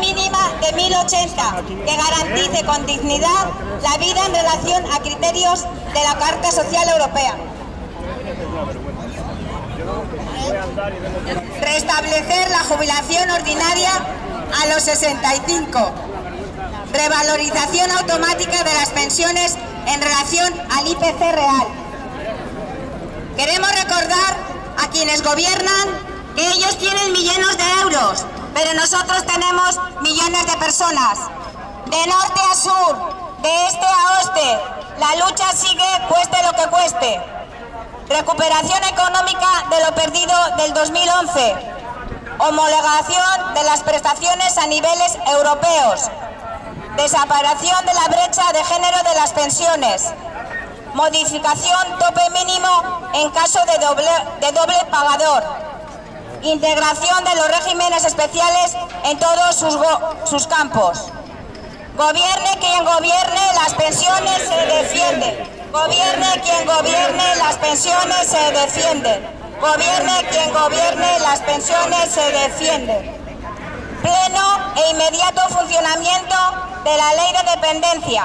mínima de 1080 que garantice con dignidad la vida en relación a criterios de la Carta Social Europea. Restablecer la jubilación ordinaria a los 65. Revalorización automática de las pensiones en relación al IPC real. Queremos recordar a quienes gobiernan que ellos tienen millones de euros, pero nosotros tenemos millones de personas. De norte a sur, de este a oeste, la lucha sigue cueste lo que cueste. Recuperación económica de lo perdido del 2011. Homologación de las prestaciones a niveles europeos. Desaparición de la brecha de género de las pensiones. Modificación tope mínimo en caso de doble, de doble pagador. Integración de los regímenes especiales en todos sus, campos. Gobierne quien gobierne, las pensiones se defienden. Gobierne quien gobierne, las pensiones se defienden. Gobierne quien gobierne, las pensiones se defienden. Pleno e inmediato funcionamiento de la ley de dependencia.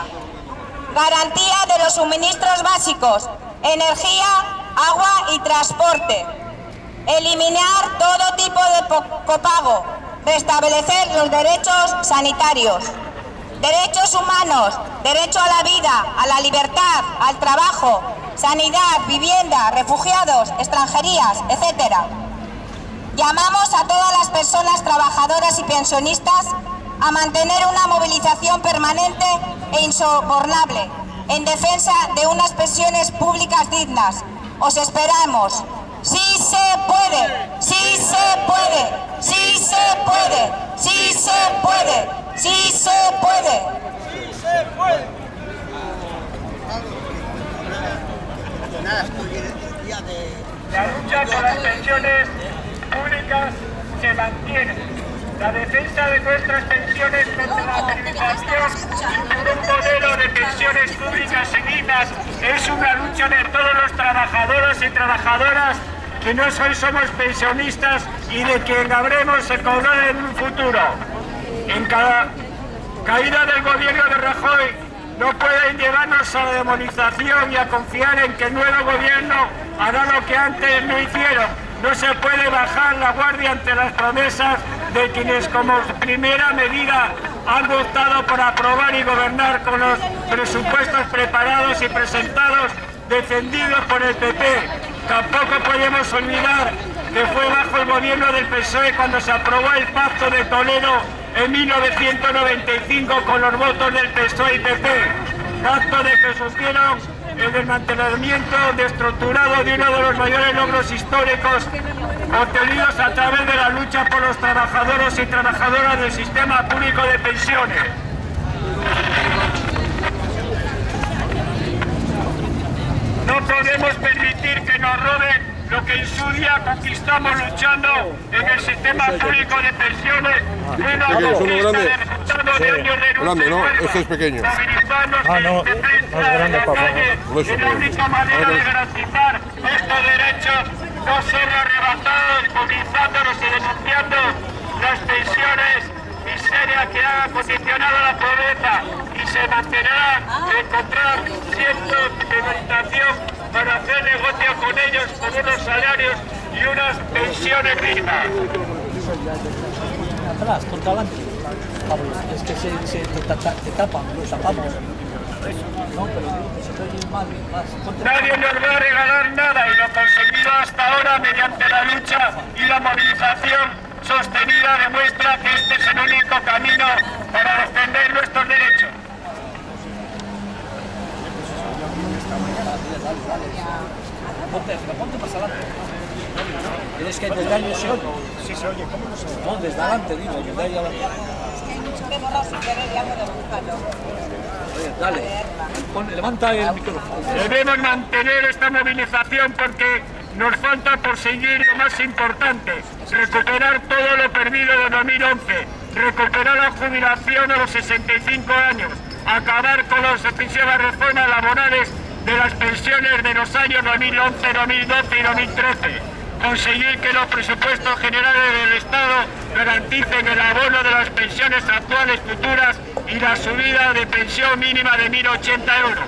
Garantía de los suministros básicos, energía, agua y transporte. Eliminar todo tipo de copago. Restablecer los derechos sanitarios. Derechos humanos, derecho a la vida, a la libertad, al trabajo, sanidad, vivienda, refugiados, extranjerías, etc. Llamamos a todas las personas trabajadoras y pensionistas a mantener una movilización permanente e insobornable en defensa de unas pensiones públicas dignas. Os esperamos. ¡Sí se puede! ¡Sí se puede! ¡Sí se puede! ¡Sí se puede! ¡Sí se puede! ¡Sí se puede! La lucha por las pensiones públicas se mantiene. La defensa de nuestras pensiones contra la privatización y un modelo de pensiones públicas dignas es una lucha de todos los trabajadores y trabajadoras que no hoy somos pensionistas y de quien habremos cobrar en un futuro en cada caída del gobierno de Rajoy no pueden llevarnos a la demonización y a confiar en que el nuevo gobierno hará lo que antes no hicieron. No se puede bajar la guardia ante las promesas de quienes como primera medida han votado por aprobar y gobernar con los presupuestos preparados y presentados defendidos por el PP. Tampoco podemos olvidar que fue bajo el gobierno del PSOE cuando se aprobó el Pacto de Toledo en 1995 con los votos del PSOE y PP, acto de que sostieron el desmantelamiento destructurado de uno de los mayores logros históricos obtenidos a través de la lucha por los trabajadores y trabajadoras del sistema público de pensiones. Podemos permitir que nos roben lo que en su día conquistamos luchando en el sistema público de pensiones, una conquista de resultado de años de grande, ¿no? Este es pequeño. Ah, no, más grande, papá. Es la única manera de garantizar estos derechos, no solo arrebatados, movilizándonos y denunciando las pensiones miseria que ha condicionado la pobreza y se mantenerá encontrar cientos de meditación para hacer negocio con ellos con unos salarios y unas pensiones dignas. Atrás, contra adelante. Pablo, es que se, se te, te, tapan, los tapamos. No, pero se mal, más. Nadie nos va a regalar nada y lo conseguido hasta ahora mediante la lucha y la movilización sostenida demuestra que este es el único camino para defender nuestros derechos. Ponte, ponte más adelante. Tienes que desde ahí se oye. Sí se oye, ¿cómo no se oye? No, desde adelante, digo, desde ahí adelante. Es que hay mucho que borrar sin querer y algo de buscarlo. Dale, Pon, levanta el micrófono. Debemos mantener esta movilización porque nos falta por seguir lo más importante, recuperar todo lo perdido de 2011, recuperar la jubilación a los 65 años, acabar con las excesivas reformas laborales de las pensiones de los años 2011, 2012 y 2013, conseguir que los presupuestos generales del Estado garanticen el abono de las pensiones actuales, futuras y la subida de pensión mínima de 1.080 euros.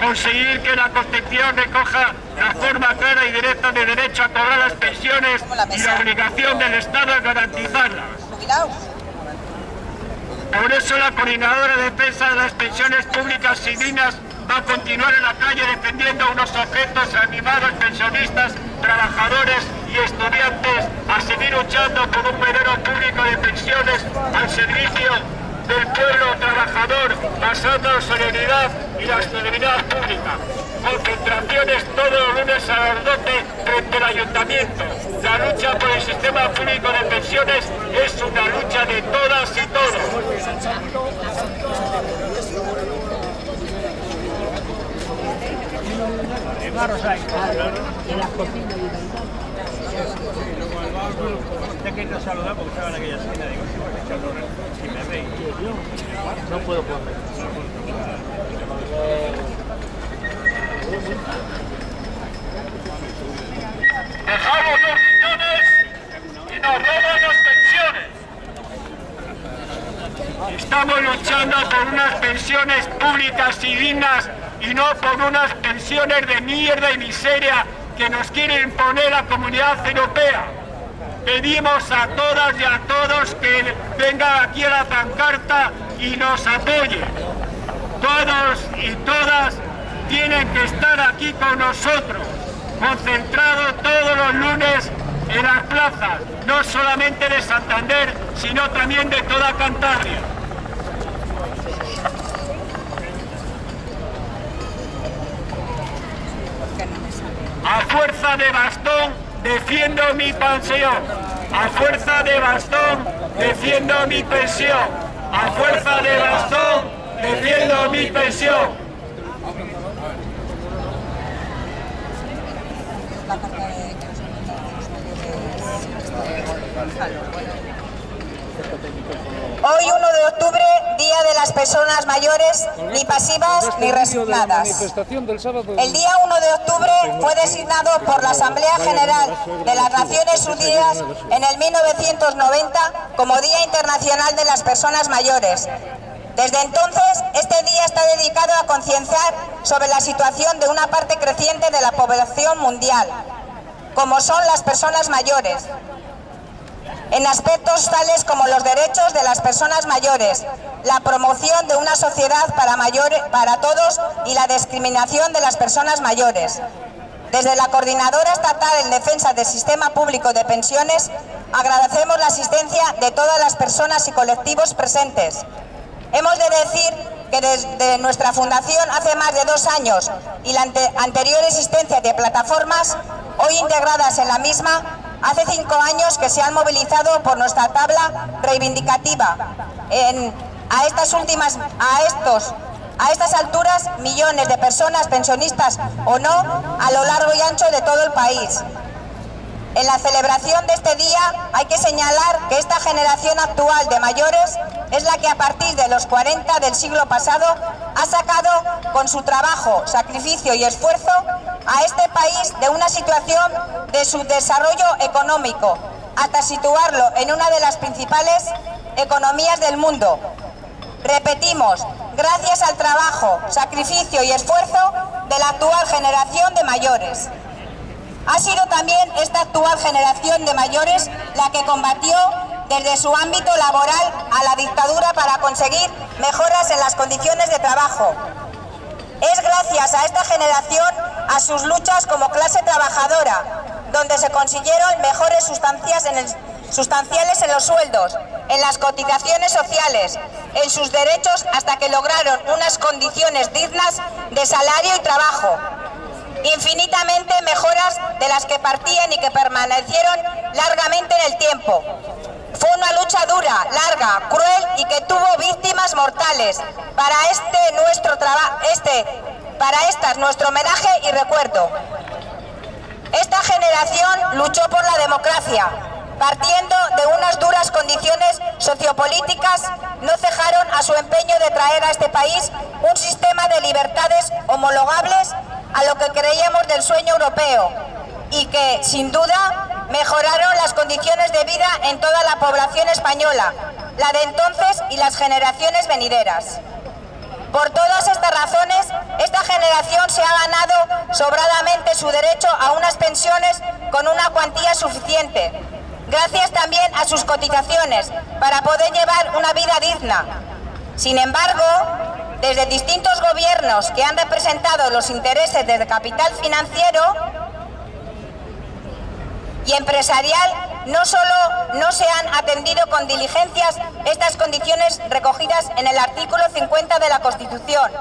Conseguir que la Constitución recoja la forma clara y directa de derecho a cobrar las pensiones y la obligación del Estado a garantizarlas. Por eso la Coordinadora de Defensa de las Pensiones Públicas y Dignas a continuar en la calle defendiendo unos objetos animados pensionistas, trabajadores y estudiantes a seguir luchando por un modelo público de pensiones al servicio del pueblo trabajador basado en solidaridad y la estabilidad pública. Concentraciones todos los lunes a las 12 frente al ayuntamiento. La lucha por el sistema público de pensiones es una lucha de todas y todos. Dejamos los millones y nos roban las pensiones. Estamos luchando por unas pensiones públicas y dignas y no por unas pensiones de mierda y miseria que nos quiere imponer la comunidad europea. Pedimos a todas y a todos que vengan aquí a la pancarta y nos apoyen. Todos y todas tienen que estar aquí con nosotros, concentrados todos los lunes en las plazas, no solamente de Santander, sino también de toda Cantabria. A fuerza de bastón defiendo mi pensión. A fuerza de bastón defiendo mi pensión. A fuerza de bastón defiendo mi pensión. Hoy 1 de octubre, Día de las Personas Mayores, ni pasivas ni resignadas. El día 1 de octubre fue designado por la Asamblea General de las Naciones Unidas en el 1990 como Día Internacional de las Personas Mayores. Desde entonces, este día está dedicado a concienciar sobre la situación de una parte creciente de la población mundial, como son las personas mayores, en aspectos tales como los derechos de las personas mayores, la promoción de una sociedad para, para todos y la discriminación de las personas mayores. Desde la Coordinadora Estatal en Defensa del Sistema Público de Pensiones, agradecemos la asistencia de todas las personas y colectivos presentes. Hemos de decir que desde nuestra fundación hace más de dos años y la ante anterior existencia de plataformas, hoy integradas en la misma, hace cinco años que se han movilizado por nuestra tabla reivindicativa en, a estas últimas, a estos a estas alturas, millones de personas, pensionistas o no, a lo largo y ancho de todo el país. En la celebración de este día hay que señalar que esta generación actual de mayores es la que a partir de los 40 del siglo pasado ha sacado con su trabajo, sacrificio y esfuerzo a este país de una situación de su desarrollo económico hasta situarlo en una de las principales economías del mundo. Repetimos, gracias al trabajo, sacrificio y esfuerzo de la actual generación de mayores. Ha sido también esta actual generación de mayores la que combatió desde su ámbito laboral a la dictadura para conseguir mejoras en las condiciones de trabajo. Es gracias a esta generación, a sus luchas como clase trabajadora, donde se consiguieron mejores sustancias en sustanciales en los sueldos, en las cotizaciones sociales, en sus derechos hasta que lograron unas condiciones dignas de salario y trabajo, infinitamente mejoras de las que partían y que permanecieron largamente en el tiempo. Fue una lucha dura, larga, cruel y que tuvo víctimas mortales. Para este nuestro trabajo, este, para estas nuestro homenaje y recuerdo. Esta generación luchó por la democracia, partiendo de unas duras condiciones sociopolíticas, no cejaron a su empeño de traer a este país un sistema de libertades homologables a lo que creíamos del sueño europeo. y que, sin duda, mejoraron las condiciones de vida en toda la población española, la de entonces y las generaciones venideras. Por todas estas razones, esta generación se ha ganado sobradamente su derecho a unas pensiones con una cuantía suficiente, gracias también a sus cotizaciones, para poder llevar una vida digna. Sin embargo, desde distintos gobiernos que han representado los intereses del capital financiero y empresarial, no solo no se han atendido con diligencias estas condiciones recogidas en el artículo 50 de la Constitución,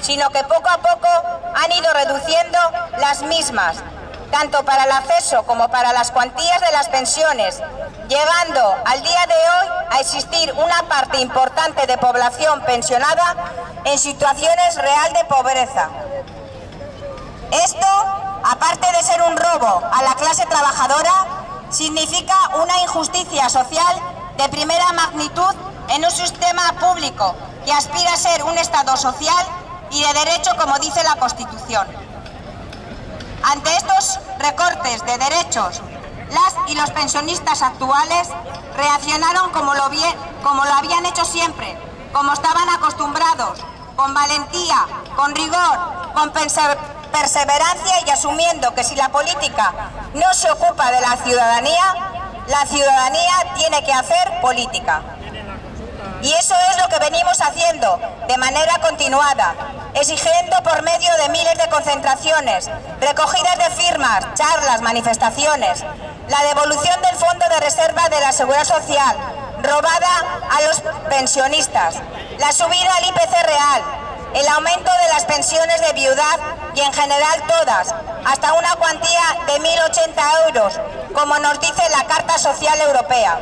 sino que poco a poco han ido reduciendo las mismas, tanto para el acceso como para las cuantías de las pensiones, llegando al día de hoy a existir una parte importante de población pensionada en situaciones real de pobreza. Esto, aparte de ser un robo a la clase trabajadora, significa una injusticia social de primera magnitud en un sistema público que aspira a ser un Estado social y de derecho como dice la Constitución. Ante estos recortes de derechos, las y los pensionistas actuales reaccionaron como lo, habían hecho siempre, como estaban acostumbrados, con valentía, con rigor, con perseverancia y asumiendo que si la política no se ocupa de la ciudadanía, la ciudadanía tiene que hacer política. Y eso es lo que venimos haciendo de manera continuada, exigiendo por medio de miles de concentraciones, recogidas de firmas, charlas, manifestaciones, la devolución del Fondo de Reserva de la Seguridad Social, robada a los pensionistas, la subida al IPC real, el aumento de las pensiones de viudad y en general todas, hasta una cuantía de 1.080 euros, como nos dice la Carta Social Europea.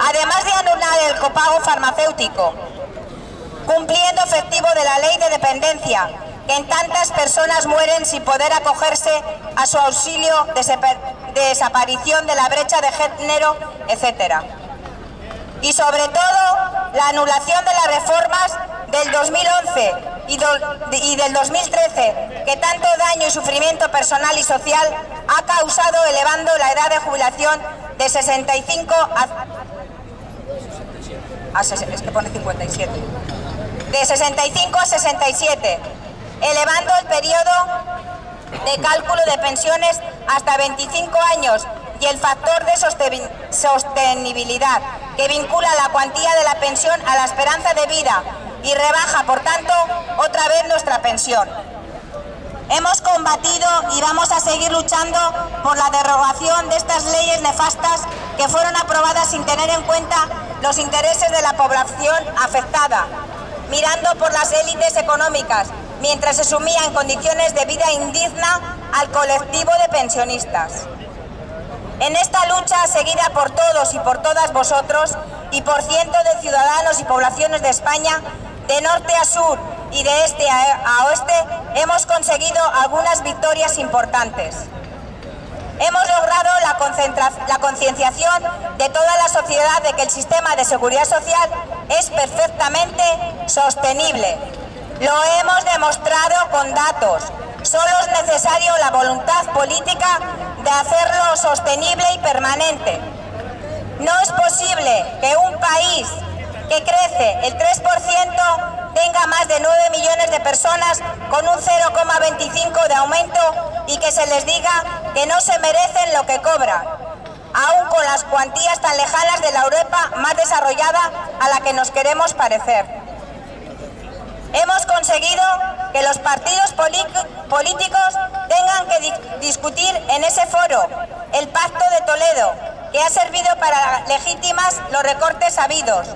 Además de anular el copago farmacéutico, cumpliendo efectivo de la ley de dependencia, que en tantas personas mueren sin poder acogerse a su auxilio de desaparición de la brecha de género, etc. Y sobre todo, la anulación de las reformas del 2011 y, del 2013, que tanto daño y sufrimiento personal y social ha causado elevando la edad de jubilación de 65 a... a es que pone 57. De 65 a 67, elevando el periodo de cálculo de pensiones hasta 25 años y el factor de sostenibilidad que vincula la cuantía de la pensión a la esperanza de vida y rebaja, por tanto, otra vez nuestra pensión. Hemos combatido y vamos a seguir luchando por la derogación de estas leyes nefastas que fueron aprobadas sin tener en cuenta los intereses de la población afectada, mirando por las élites económicas, mientras se sumía en condiciones de vida indigna al colectivo de pensionistas. En esta lucha seguida por todos y por todas vosotros y por cientos de ciudadanos y poblaciones de España, de norte a sur y de este a oeste, hemos conseguido algunas victorias importantes. Hemos logrado la concienciación de toda la sociedad de que el sistema de seguridad social es perfectamente sostenible. Lo hemos demostrado con datos. Solo es necesario la voluntad política de hacerlo sostenible y permanente. No es posible que un país que crece el 3% tenga más de 9 millones de personas con un 0,25 de aumento y que se les diga que no se merecen lo que cobran, aún con las cuantías tan lejanas de la Europa más desarrollada a la que nos queremos parecer. Hemos conseguido que los partidos políticos tengan que discutir en ese foro el Pacto de Toledo, que ha servido para legítimas los recortes habidos,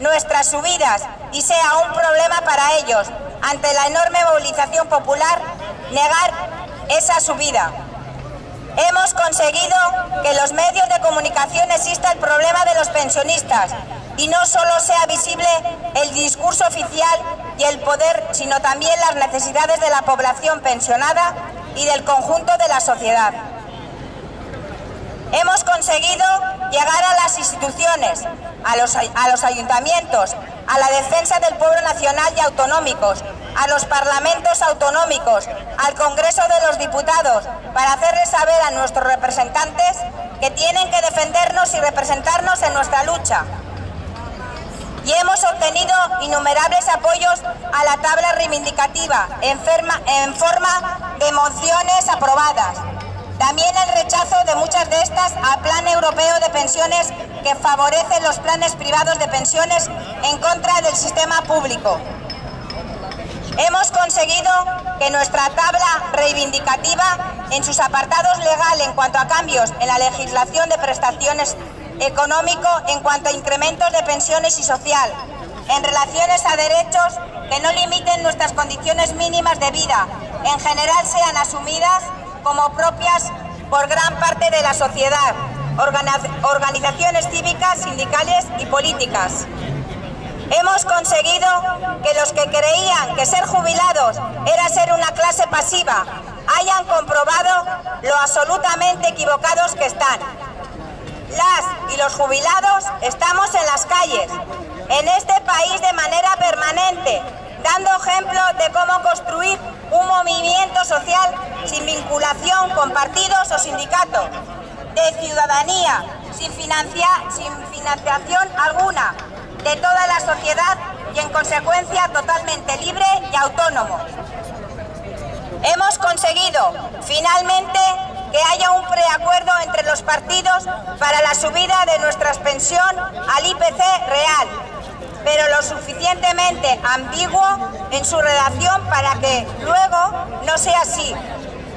nuestras subidas y sea un problema para ellos, ante la enorme movilización popular, negar esa subida. Hemos conseguido que los medios de comunicación exista el problema de los pensionistas y no solo sea visible el discurso oficial y el poder, sino también las necesidades de la población pensionada y del conjunto de la sociedad. Hemos conseguido llegar a las instituciones, a los, a los ayuntamientos, a la defensa del pueblo nacional y autonómicos, a los parlamentos autonómicos, al Congreso de los Diputados, para hacerles saber a nuestros representantes que tienen que defendernos y representarnos en nuestra lucha. Y hemos obtenido innumerables apoyos a la tabla reivindicativa en, en forma de mociones aprobadas. También el rechazo de muchas de estas al Plan Europeo de Pensiones que favorece los planes privados de pensiones en contra del sistema público. Hemos conseguido que nuestra tabla reivindicativa en sus apartados legal en cuanto a cambios en la legislación de prestaciones económico en cuanto a incrementos de pensiones y social, en relaciones a derechos que no limiten nuestras condiciones mínimas de vida, en general sean asumidas como propias por gran parte de la sociedad, organizaciones cívicas, sindicales y políticas. Hemos conseguido que los que creían que ser jubilados era ser una clase pasiva hayan comprobado lo absolutamente equivocados que están. Las y los jubilados estamos en las calles, en este país de manera permanente, dando ejemplo de cómo construir un movimiento social sin vinculación con partidos o sindicatos, de ciudadanía, sin, sin financiación alguna, de toda la sociedad y en consecuencia totalmente libre y autónomo. Hemos conseguido finalmente que haya un preacuerdo entre los partidos para la subida de nuestra pensión al IPC real, pero lo suficientemente ambiguo en su redacción para que luego no sea así.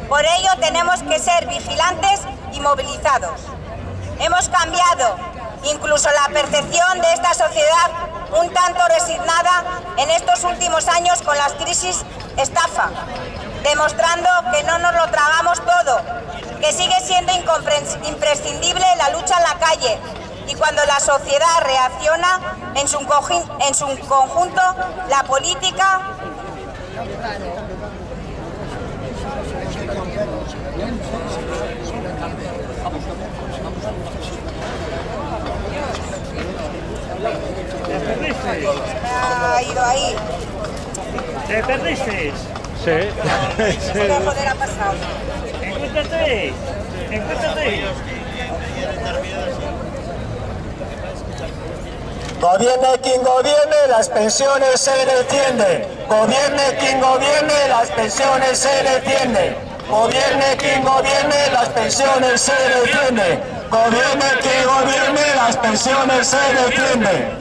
Por ello tenemos que ser vigilantes y movilizados. Hemos cambiado incluso la percepción de esta sociedad un tanto resignada en estos últimos años con las crisis estafa, demostrando que no nos lo tragamos todo, que sigue siendo imprescindible la lucha en la calle y cuando la sociedad reacciona en su, en su conjunto, la política Ha ido ahí. ¿Te perdiste? Sí. ¿Qué joder ha pasado? Encuéntrate. Encuéntrate. Gobierne quien gobierne, las pensiones se defienden. Gobierne quien gobierne, las pensiones se defienden. Gobierne quien gobierne, las pensiones se defienden. Gobierne quien gobierne, las pensiones se defienden.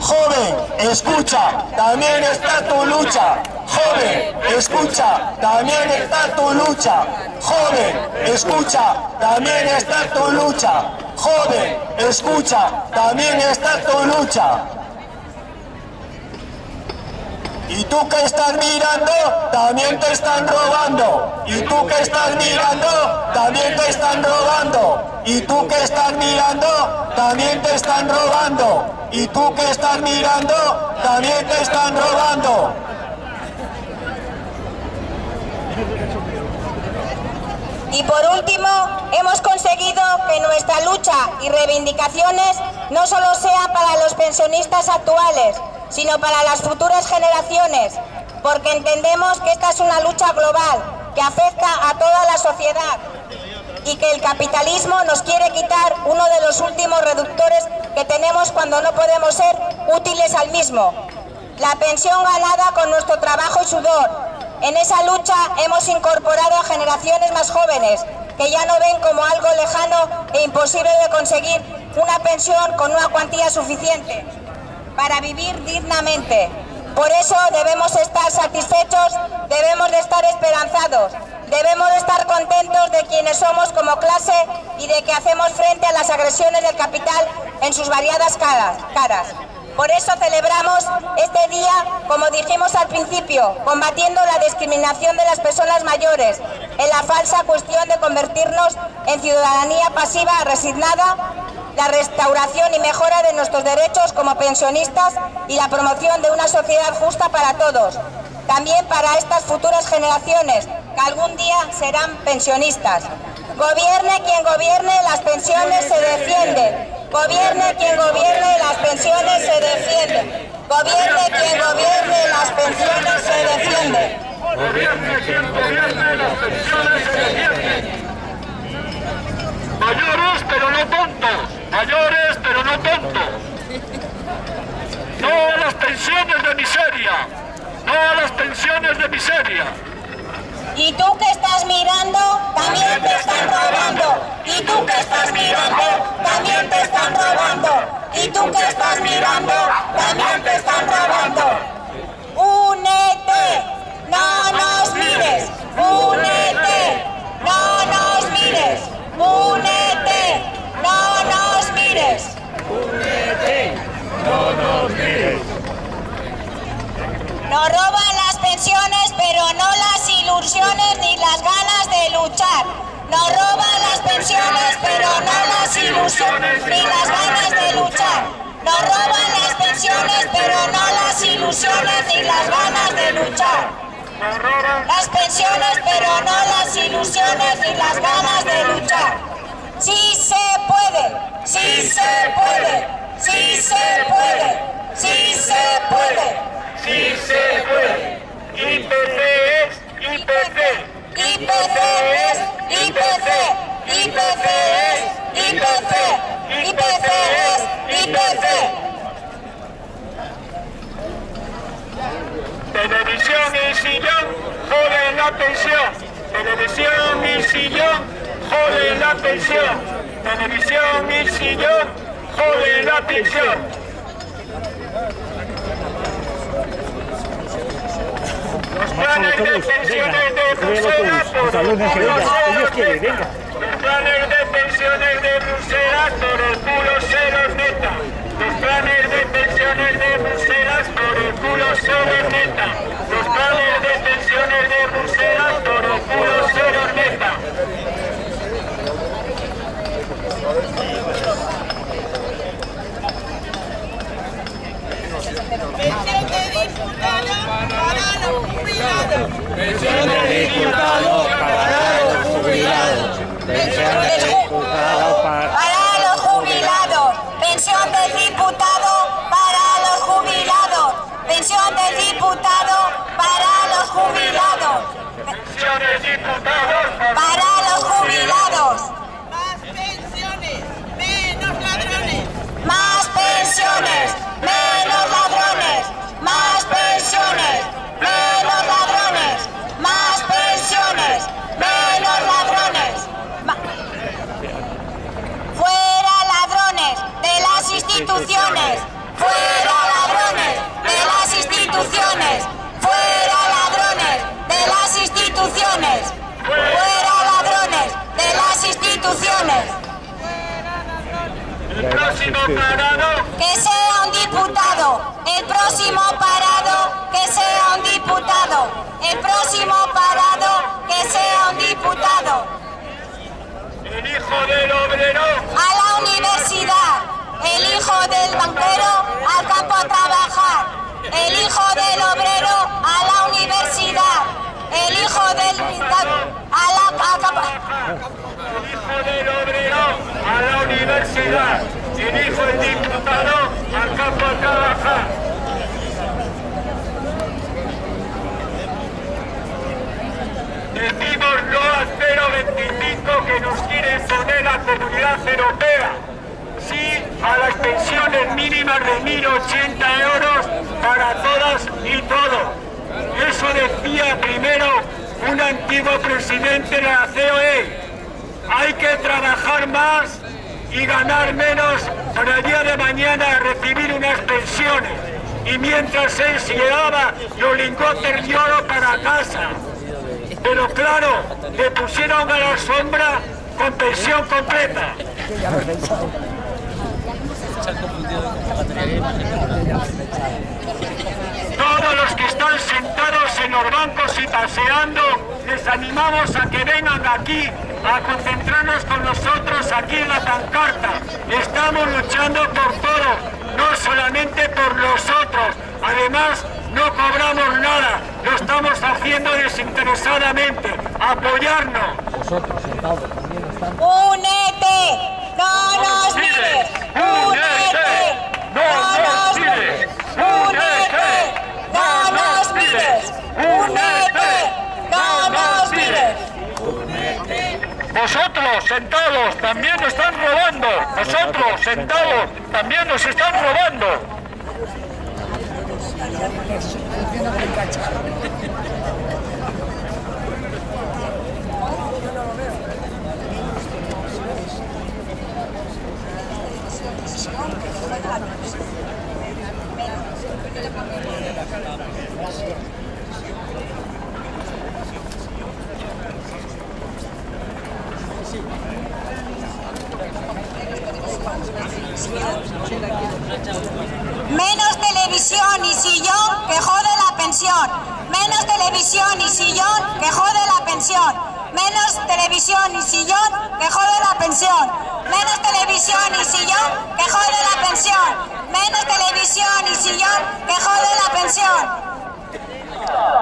Joven, escucha, también está tu lucha. Joven, escucha, también está tu lucha. Joven, escucha, también está tu lucha. Joven, escucha, también está tu lucha. Y tú que estás mirando, también te están robando. Y tú que estás mirando, también te están robando. Y tú que estás mirando, también te están robando. Y tú que estás mirando, también te están robando. Y por último, hemos conseguido que nuestra lucha y reivindicaciones no solo sean para los pensionistas actuales, sino para las futuras generaciones, porque entendemos que esta es una lucha global que afecta a toda la sociedad y que el capitalismo nos quiere quitar uno de los últimos reductores que tenemos cuando no podemos ser útiles al mismo, la pensión ganada con nuestro trabajo y sudor. En esa lucha hemos incorporado a generaciones más jóvenes que ya no ven como algo lejano e imposible de conseguir una pensión con una cuantía suficiente para vivir dignamente. Por eso debemos estar satisfechos, debemos de estar esperanzados, debemos de estar contentos de quienes somos como clase y de que hacemos frente a las agresiones del capital en sus variadas caras. Por eso celebramos este día, como dijimos al principio, combatiendo la discriminación de las personas mayores, en la falsa cuestión de convertirnos en ciudadanía pasiva resignada la restauración y mejora de nuestros derechos como pensionistas y la promoción de una sociedad justa para todos, también para estas futuras generaciones que algún día serán pensionistas. Gobierne quien gobierne, las pensiones se defienden. Gobierne quien gobierne, las pensiones se defienden. Gobierne quien gobierne, las pensiones se defienden. Gobierne quien gobierne, las pensiones se defienden. Mayores pero no tontos, mayores pero no tontos. No a las pensiones de miseria, no a las pensiones de miseria. Y tú que estás mirando, también te están robando. Y tú que estás mirando, también te están robando. Y tú que estás mirando, también te están robando. Únete, no nos mires. Únete, no nos mires. Únete, no nos mires. Nos roban las pensiones, pero no las ilusiones ni las ganas de luchar. Nos roban las pensiones, pero no las ilusiones ni las ganas de luchar. Nos roban las pensiones, pero no las ilusiones ni las ganas de luchar. Las pensiones, pero no las ilusiones ni las ganas de luchar. Sí se puede, sí se puede, sí se puede, sí se puede. Sí se puede. IPC es IPC. IPC IPC, IPC es IPC, IPC. Televisión y sillón joden la pensión. Televisión y sillón joden la pensión. Televisión y sillón joden la pensión. Los planes de pensiones de Bruselas por el culo se los neta. Los planes de pensiones de Bruselas por el culo se los neta. Los planes de pensiones de Bruselas por el culo se los neta. Los planes de pensiones de Bruselas por el culo los neta. De para los jubilados. Pensión de diputado para los jubilados. Pensión de diputado para... Los jubilados, pensión del diputado para los jubilados, pensión Pensiones diputados El próximo parado. Que sea un diputado. El próximo parado. Que sea un diputado. El hijo del obrero. a la universidad, el hijo del banquero al campo a trabajar, el hijo del obrero a la universidad, el hijo del a la a El hijo del obrero a la universidad. El hijo del diputado al campo a trabajar. Decimos no al 0,25 que nos quiere imponer la comunidad europea. Sí a las pensiones mínimas de 1.080 euros para todas y todos. Eso decía primero un antiguo presidente de la COE. Hay que trabajar más y ganar menos para el día de mañana recibir unas pensiones. Y mientras él se llevaba los lingotes de oro para casa. Pero claro, le pusieron a la sombra con pensión completa. Todos los que están sentados en los bancos y paseando, les animamos a que vengan aquí a concentrarnos con nosotros aquí en la pancarta. Estamos luchando por todo, no solamente por nosotros. Además, no cobramos nada, lo estamos haciendo desinteresadamente. ¡Apoyarnos! Vosotros, soldados, también están... ¡Únete! ¡No nos mires! ¡Únete! ¡No nos mires! ¡Únete! ¡No nos mires! ¡Únete! ¡No nos mires! Vosotros, sentados, también nos están robando. Vosotros, sentados, también nos están robando. Menos televisión y sillón que jode la pensión. Menos televisión y sillón que jode la pensión. Menos televisión y sillón que jode la pensión. Menos televisión y sillón que jode la pensión. Menos televisión y sillón que jode la pensión.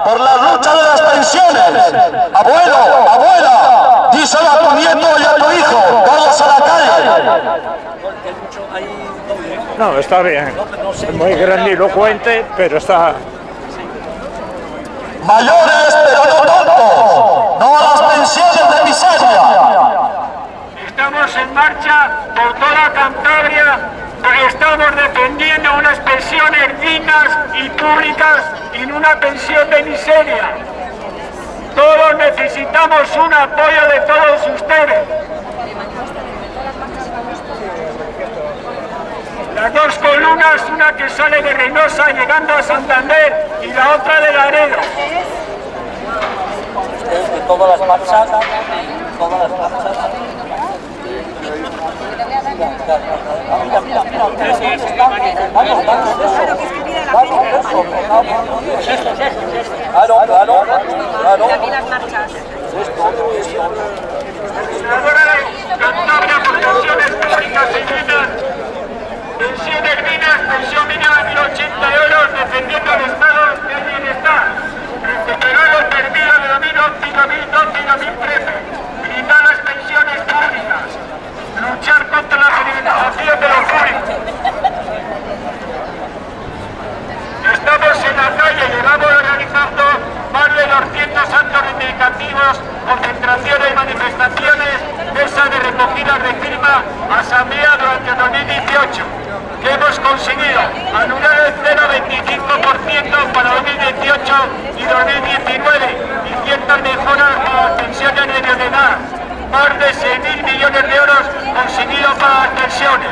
por la lucha de las pensiones. Abuelo, abuela, díselo a tu nieto y a tu hijo, todos a la calle. No, está bien. Es muy grandilocuente, pero está... Mayores, pero no tontos, no a las pensiones de miseria. Estamos en marcha por toda Cantabria estamos defendiendo unas pensiones dignas y públicas y no una pensión de miseria. Todos necesitamos un apoyo de todos ustedes. Las dos columnas, una que sale de Reynosa llegando a Santander y la otra de Laredo. Es de todas las marchas, todas las. Mira, mira, mira, mira, vamos, vamos, claro, claro, claro. Ahora dignas. Pensiones dignas, pensión mínima de 1.080 euros, defendiendo el estado del bienestar. Recuperar lo perdido de 2011, 2012 y 2013. Brindar las pensiones públicas. Luchar contra la privatización de lo público. Estamos en la calle, llevamos organizando más de 200 actos reivindicativos, concentraciones, manifestaciones, mesa de recogidas de firma, asamblea durante el 2018. Que hemos conseguido? Anular el 0,25% para 2018 y 2019 y ciertas mejoras para las pensiones de edad. Más de 6.000 millones de euros conseguidos para las pensiones.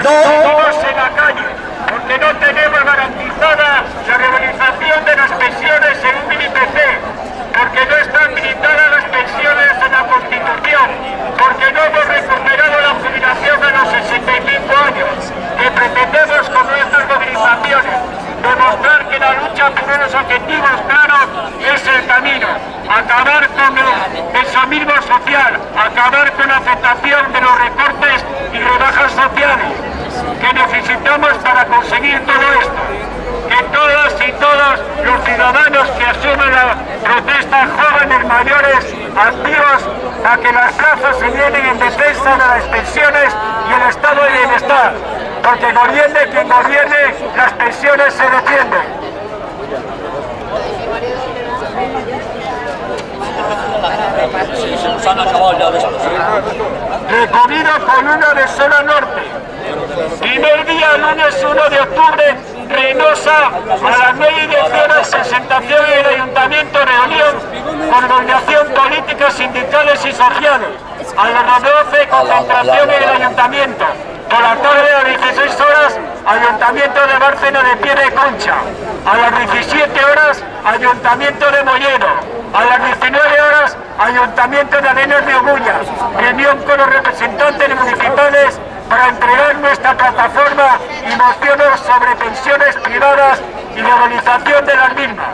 Seguimos en la calle, porque no tenemos garantizada la regularización de las pensiones según el IPC, porque no están blindadas las pensiones en la Constitución, porque no hemos recuperado la jubilación a los 65 años, que pretendemos con nuestras movilizaciones demostrar que la lucha por unos objetivos claros es el camino, acabar con el pensionismo social, acabar con la aceptación de los recortes y rebajas sociales que necesitamos para conseguir todo esto. Que todas y todos los ciudadanos que asumen la protesta, jóvenes, mayores, activos, a que las plazas se llenen en defensa de las pensiones y el estado de bienestar. Porque gobierne quien gobierne, las pensiones se defienden. Recogido con una de zona norte. Primer día, lunes 1 de octubre, Reynosa, a las 9 y 10 horas, presentación en el Ayuntamiento Reunión, con organización políticas, sindicales y sociales. A las 12, concentración en el Ayuntamiento. Por la tarde, a las 16 horas, Ayuntamiento de Bárcena de Pie de Concha. A las 17 horas, Ayuntamiento de Molleno. A las 19 horas, Ayuntamiento de Arenas de Ogullas, reunión con los representantes municipales para entregar nuestra plataforma y mociones sobre pensiones privadas y legalización de las mismas.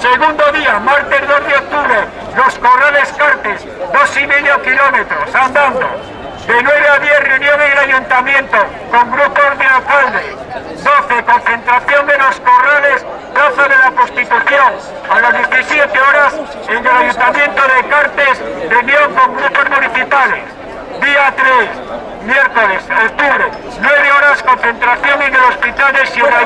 Segundo día, martes 2 de octubre, los Corrales Cartes, dos y medio kilómetros, andando. De 9 a 10 reunión en el ayuntamiento con grupos de alcaldes. 12 concentración de los corrales, Plaza de la Constitución. A las 17 horas en el ayuntamiento de Cartes, reunión con grupos municipales. Día 3, miércoles, octubre, 9 horas concentración en el hospital de Sierra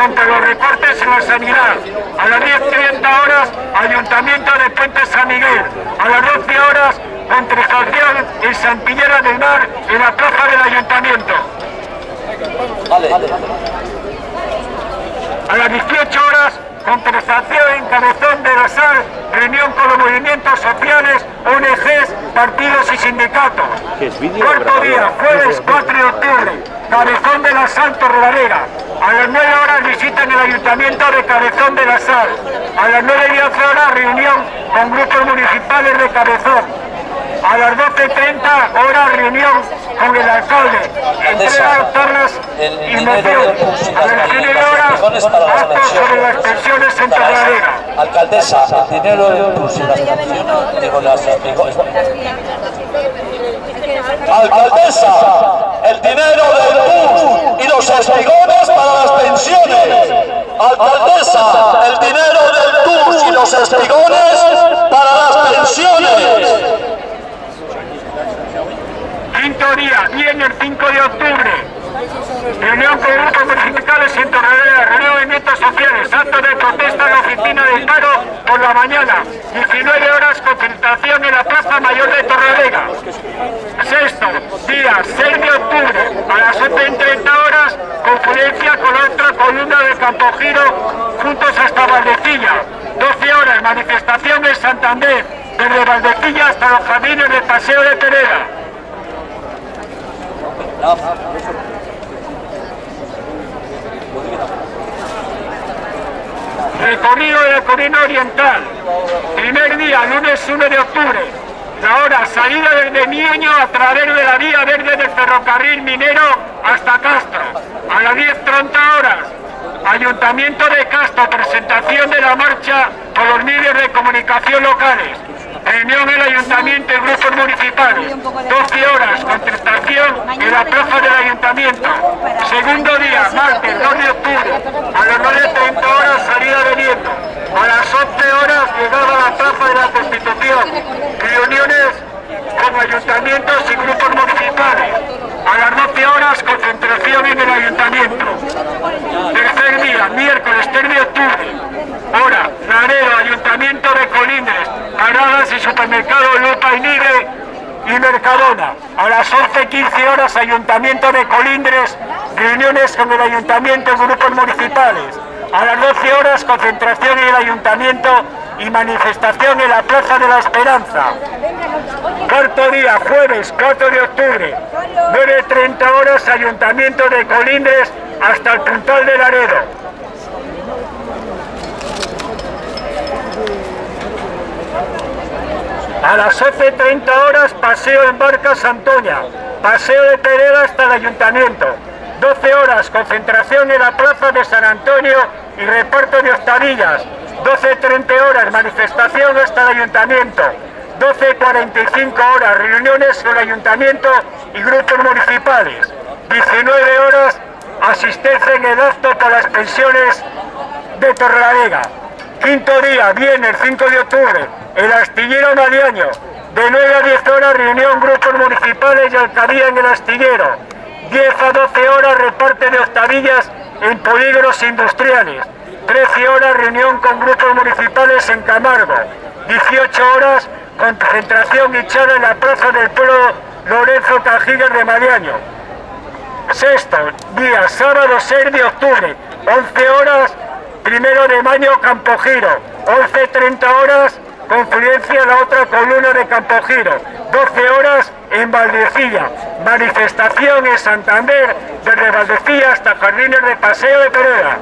contra los recortes en la sanidad. A las 10.30 horas, Ayuntamiento de Puente San Miguel. A las 12 horas, concentración en Santillera del Mar, en la plaza del Ayuntamiento. A las 18 horas, concentración en Cabezón de la Sal, reunión con los movimientos sociales, ONGs, partidos y sindicatos. Cuarto día, jueves 4 de octubre, Cabezón de la Sal, Torrelavega. A las 9 horas visita en el Ayuntamiento de Cabezón de la Sal. A las 9 y 11 horas reunión con grupos municipales de Cabezón. A las 12.30 horas reunión con el alcalde. Entrega tornas y moción. A las 9 horas actos sobre las pensiones en Torrelavega. Alcaldesa, el dinero del PUS y las pensiones, digo, las Alcaldesa, el dinero del PUS y los espigones para las pensiones. Alcaldesa, el dinero del PUS y los espigones para las pensiones. Quinto día, viene el 5 de octubre. Reunión con grupos municipales en Torrelavega, reunión de movimientos sociales, acto de protesta en la oficina del paro por la mañana. 19 horas concentración en la Plaza Mayor de Torrelavega. Sexto día, 6 de octubre, a las 11.30 horas, conferencia con la otra columna de Campogiro, juntos hasta Valdecilla. 12 horas, manifestación en Santander, desde Valdecilla hasta los jardines del Paseo de Pereda. Recorrido de la Corina Oriental. Primer día, lunes 1 de octubre. La hora, salida desde Miño a través de la vía verde del ferrocarril minero hasta Castro. A las 10.30 horas. Ayuntamiento de Castro, presentación de la marcha con los medios de comunicación locales. Reunión el Ayuntamiento y grupos municipales. 12 horas, concentración en la plaza del Ayuntamiento. Segundo día, martes 2 de octubre. A las 9.30 horas, salida de Nieto. A las 11 horas, llegada a la plaza de la Constitución. Reuniones con ayuntamientos y grupos municipales. A las 12 horas, concentración en el Ayuntamiento. Tercer día, miércoles 3 de octubre. Hora, Laredo, Ayuntamiento de Colindres, paradas y supermercado Lupa y Nigre y Mercadona. A las 11.15 horas, Ayuntamiento de Colindres, reuniones con el Ayuntamiento y grupos municipales. A las 12 horas, concentración en el Ayuntamiento y manifestación en la Plaza de la Esperanza. Cuarto día, jueves 4 de octubre, 9.30 horas, Ayuntamiento de Colindres hasta el Puntal de Laredo. A las 11.30 horas, paseo en Barca Santoña, paseo de Pereda hasta el Ayuntamiento. 12 horas, concentración en la Plaza de San Antonio y reparto de hostadillas. 12.30 horas, manifestación hasta el Ayuntamiento. 12.45 horas, reuniones con el Ayuntamiento y grupos municipales. 19 horas, asistencia en el acto por las pensiones de Torrelavega. Quinto día, viernes 5 de octubre, el astillero Madiaño. De 9 a 10 horas, reunión grupos municipales y alcaldía en el astillero. 10 a 12 horas, reparte de hostadillas en polígonos industriales. 13 horas, reunión con grupos municipales en Camargo. 18 horas, concentración charla en la plaza del pueblo Lorenzo Cajigas de Madiaño. Sexto día, sábado 6 de octubre, 11 horas, primero de mayo, Campogiro, 11.30 horas, confluencia la otra columna de Campogiro, 12 horas en Valdecilla, manifestación en Santander, desde Valdecilla hasta Jardines de Paseo de Pereda.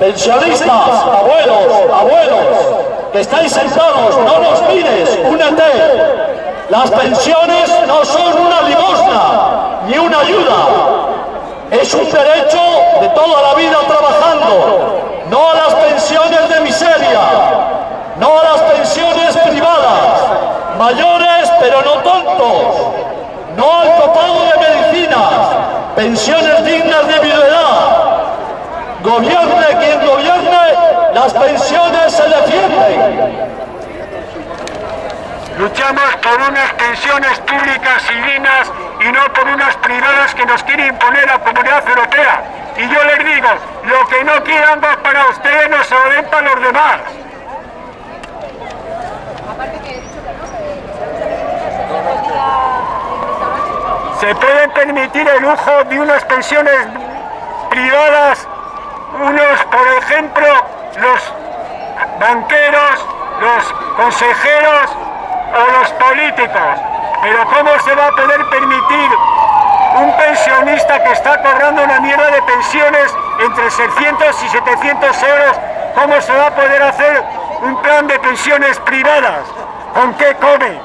Pensionistas, abuelos, abuelos, que estáis sentados, no nos mires, únete. Las pensiones no son una limosna ni una ayuda. Es un derecho de toda la vida trabajando, no a las pensiones de miseria, no a las pensiones privadas, mayores pero no tontos, no al copago de medicinas, pensiones dignas de viudedad. Gobierne quien gobierne, las pensiones se defienden. Luchamos por unas pensiones públicas y dignas y no por unas privadas que nos quiere imponer la Comunidad Europea. Y yo les digo, lo que no quieran para ustedes no se lo den los demás. Se pueden permitir el lujo de unas pensiones privadas, unos, por ejemplo, los banqueros, los consejeros o los políticos. Pero ¿cómo se va a poder permitir un pensionista que está cobrando una mierda de pensiones entre 600 y 700 euros? ¿Cómo se va a poder hacer un plan de pensiones privadas? ¿Con qué come?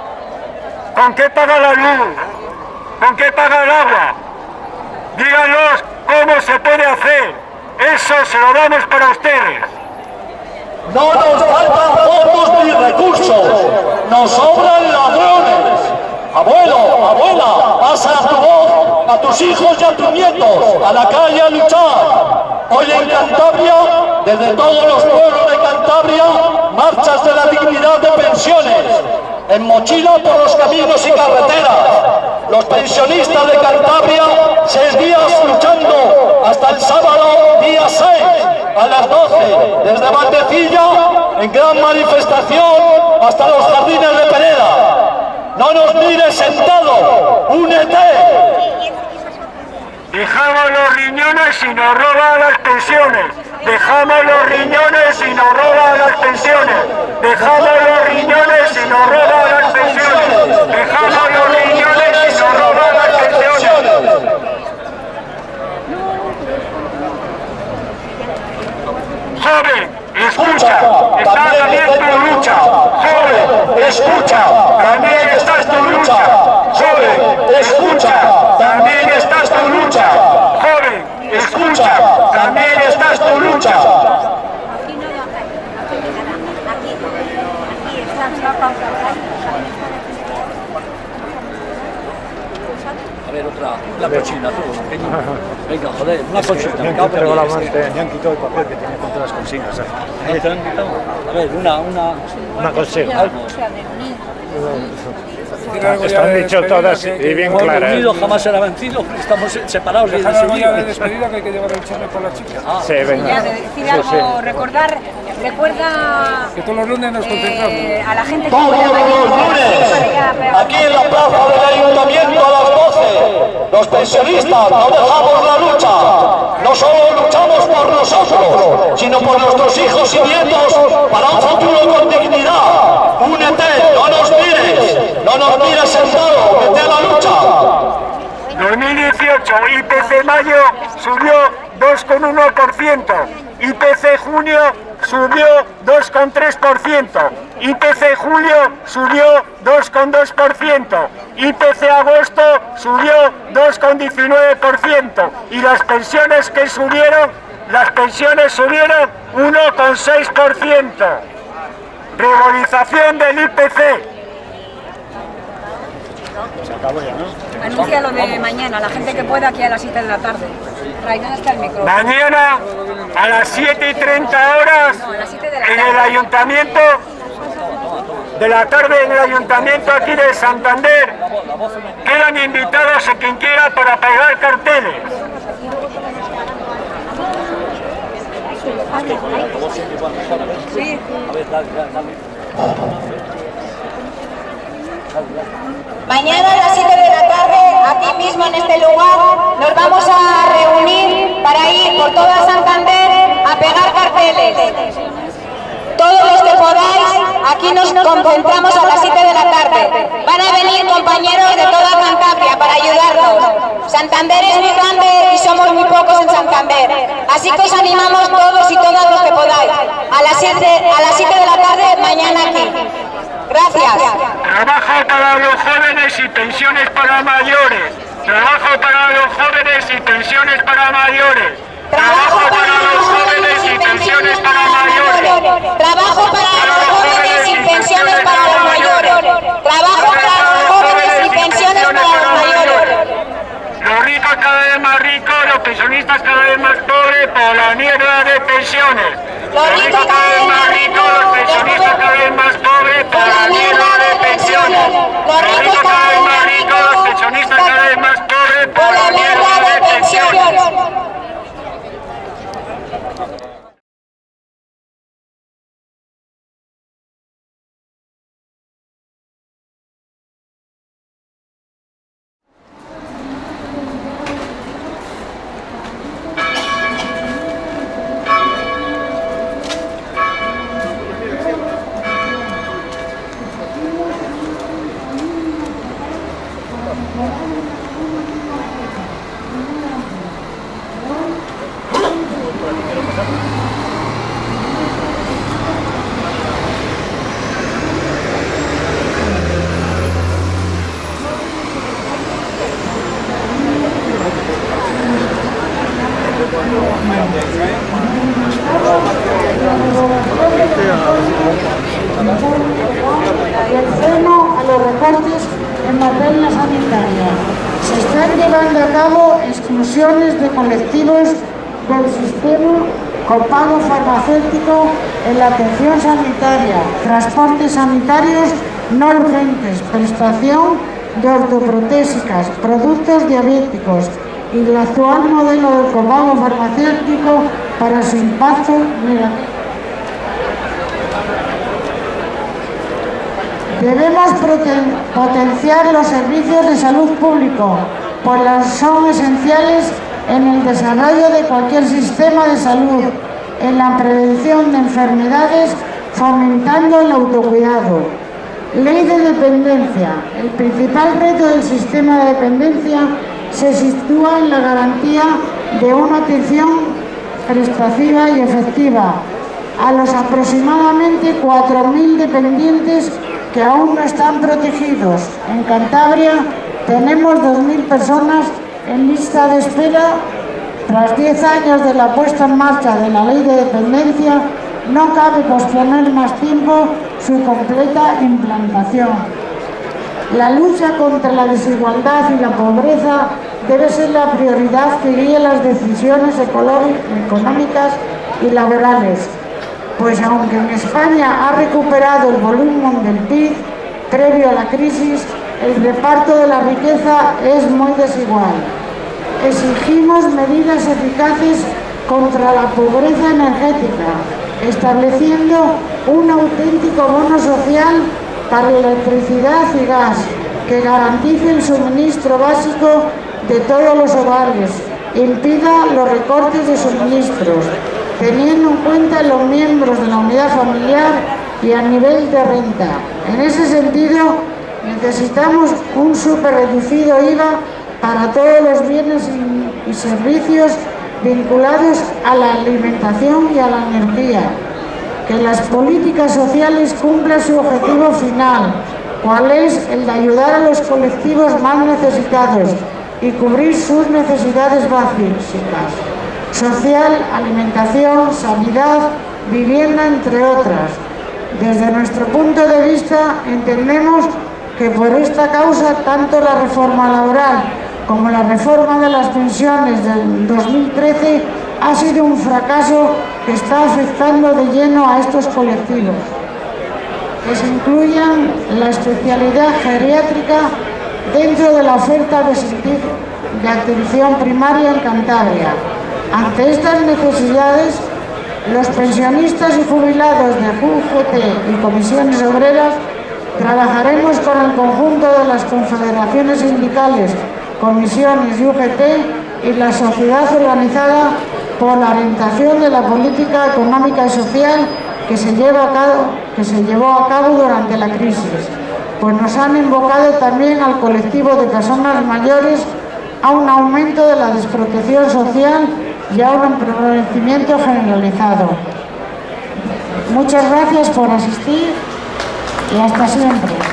¿Con qué paga la luz? ¿Con qué paga el agua? Díganos cómo se puede hacer. Eso se lo damos para ustedes. No nos faltan fondos ni recursos, nos sobran ladrones. Abuelo, abuela, pasa tu voz a tus hijos y a tus nietos, a la calle a luchar. Hoy en Cantabria, desde todos los pueblos de Cantabria, marchas de la dignidad de pensiones, en mochila por los caminos y carreteras. Los pensionistas de Cantabria, seis días luchando hasta el sábado, día 6, a las 12, desde Valdecilla, en gran manifestación, hasta los jardines de Pereda. No nos mires sentado, únete. Dejamos los riñones y nos roban las pensiones. Dejamos los riñones y nos roban las pensiones. Dejamos los riñones y nos roban las pensiones. Dejamos los riñones y nos roban las pensiones. Joven, escucha, está también tu lucha. Joven, escucha, también estás tu lucha. Joven, escucha, también estás tu lucha. Escucha, también estás tu lucha. Aquí no lo aquí no nada, aquí, aquí está la pausa, A ver, otra, una cochina, tú. venga. Venga, joder, una cochina. Me han quitado la diez. manta, me han quitado el papel que tenía con todas las consignas. Ah, ¿te han quitado? A ver, una, una... Una consigna. Algo. Están dicho todas y bien claras. unido jamás será vencido, estamos separados. Dejar olla de despedida que hay que llevar el charme por la chica. Sí, venga. Ya, de decir Sí, algo, sí. recordar, recuerda Que todos los lunes nos concentramos. eh, a la gente que Todos los lunes, aquí en la plaza del ayuntamiento a las 12, los pensionistas no dejamos la lucha. No solo luchamos por nosotros, sino por nuestros hijos y nietos para un futuro con dignidad. Únete, no nos mires, no nos mires sentado, vete a la lucha. 2018, IPC mayo subió 2,1%, IPC junio subió 2,3%, IPC julio subió 2,2%, IPC agosto subió 2,19% y las pensiones que subieron, las pensiones subieron 1,6%. Revalorización del IPC. Anuncia lo de mañana, la gente que pueda aquí a las 7 de la tarde. Mañana a las 7 y 30 horas No, a las 7 de la en el ayuntamiento de la tarde en el ayuntamiento aquí de Santander quedan invitados a quien quiera para pegar carteles. Sí. Mañana a las 7 de la tarde, aquí mismo en este lugar, nos vamos a reunir para ir por toda Santander a pegar carteles. Todos los que podáis, aquí nos concentramos a las 7 de la tarde. Van a venir compañeros de toda Cantabria para ayudarnos. Santander es muy grande y somos muy pocos en Santander. Así que os animamos todos y todas los que podáis. A las 7, a las 7 de la tarde, mañana aquí. Gracias. Trabajo para los jóvenes y pensiones para mayores. Trabajo para los jóvenes y pensiones para mayores. Trabajo para los jóvenes y pensiones para mayores. Trabajo para los jóvenes y pensiones para los mayores. Trabajo para los jóvenes y pensiones para los mayores los ricos cada vez más ricos, los pensionistas cada vez más pobres por la mierda de pensiones. Los ricos cada vez más ricos, los pensionistas cada vez más pobres por la mierda de pensiones. Los ricos cada vez más ricos, los pensionistas cada vez más pobres por la mierda de pensiones. freno a los recortes en materia sanitaria. Se están llevando a cabo exclusiones de colectivos del sistema con pago farmacéutico en la atención sanitaria, transportes sanitarios no urgentes, prestación de ortoprotésicas, productos diabéticos, y el actual modelo de copago farmacéutico para su impacto negativo. Debemos potenciar los servicios de salud público, pues son esenciales en el desarrollo de cualquier sistema de salud, en la prevención de enfermedades, fomentando el autocuidado. Ley de dependencia. El principal reto del sistema de dependencia se sitúa en la garantía de una atención prestativa y efectiva a los aproximadamente 4.000 dependientes que aún no están protegidos. En Cantabria tenemos 2.000 personas en lista de espera, tras 10 años de la puesta en marcha de la ley de dependencia, no cabe posponer más tiempo su completa implantación. La lucha contra la desigualdad y la pobreza debe ser la prioridad que guíe las decisiones económicas y laborales, pues aunque en España ha recuperado el volumen del PIB previo a la crisis, el reparto de la riqueza es muy desigual. Exigimos medidas eficaces contra la pobreza energética, estableciendo un auténtico bono social para electricidad y gas que garantice el suministro básico de todos los hogares, impida los recortes de suministros, teniendo en cuenta los miembros de la unidad familiar y a nivel de renta. En ese sentido, necesitamos un super reducido IVA para todos los bienes y servicios vinculados a la alimentación y a la energía. Que las políticas sociales cumplan su objetivo final, cual es el de ayudar a los colectivos más necesitados y cubrir sus necesidades básicas, social, alimentación, sanidad, vivienda, entre otras. Desde nuestro punto de vista entendemos que por esta causa tanto la reforma laboral como la reforma de las pensiones del 2013 ha sido un fracaso que está afectando de lleno a estos colectivos. Que se incluyan la especialidad geriátrica dentro de la oferta de, de atención primaria en Cantabria. Ante estas necesidades, los pensionistas y jubilados de UGT y comisiones obreras Trabajaremos con el conjunto de las confederaciones sindicales, comisiones y UGT y la sociedad organizada por la orientación de la política económica y social que se, llevó a cabo durante la crisis, pues nos han invocado también al colectivo de personas mayores a un aumento de la desprotección social y a un empobrecimiento generalizado. Muchas gracias por asistir y hasta siempre.